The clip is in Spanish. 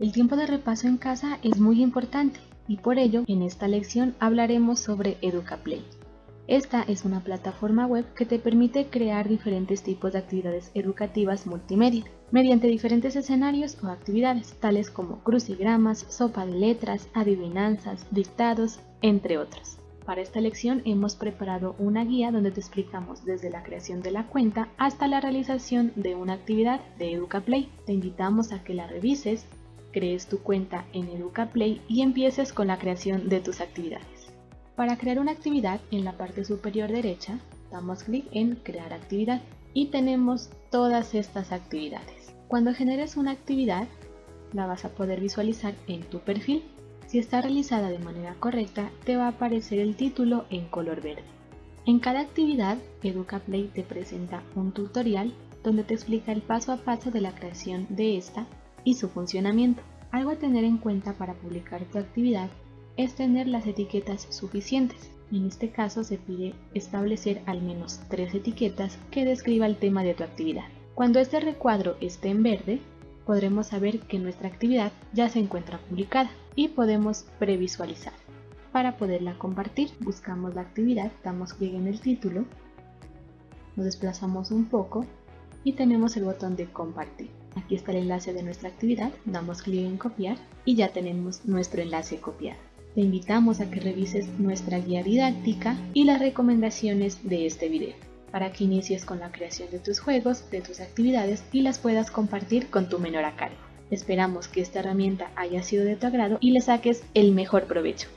El tiempo de repaso en casa es muy importante y por ello en esta lección hablaremos sobre EducaPlay. Esta es una plataforma web que te permite crear diferentes tipos de actividades educativas multimedia, mediante diferentes escenarios o actividades, tales como crucigramas, sopa de letras, adivinanzas, dictados, entre otros. Para esta lección hemos preparado una guía donde te explicamos desde la creación de la cuenta hasta la realización de una actividad de EducaPlay. Te invitamos a que la revises, crees tu cuenta en EducaPlay y empieces con la creación de tus actividades. Para crear una actividad, en la parte superior derecha, damos clic en Crear actividad y tenemos todas estas actividades. Cuando generes una actividad, la vas a poder visualizar en tu perfil. Si está realizada de manera correcta, te va a aparecer el título en color verde. En cada actividad, EducaPlay te presenta un tutorial donde te explica el paso a paso de la creación de esta y su funcionamiento. Algo a tener en cuenta para publicar tu actividad es tener las etiquetas suficientes. En este caso se pide establecer al menos tres etiquetas que describa el tema de tu actividad. Cuando este recuadro esté en verde, podremos saber que nuestra actividad ya se encuentra publicada y podemos previsualizar. Para poderla compartir, buscamos la actividad, damos clic en el título, nos desplazamos un poco y tenemos el botón de compartir. Aquí está el enlace de nuestra actividad, damos clic en copiar y ya tenemos nuestro enlace copiado te invitamos a que revises nuestra guía didáctica y las recomendaciones de este video para que inicies con la creación de tus juegos, de tus actividades y las puedas compartir con tu menor a cargo. Esperamos que esta herramienta haya sido de tu agrado y le saques el mejor provecho.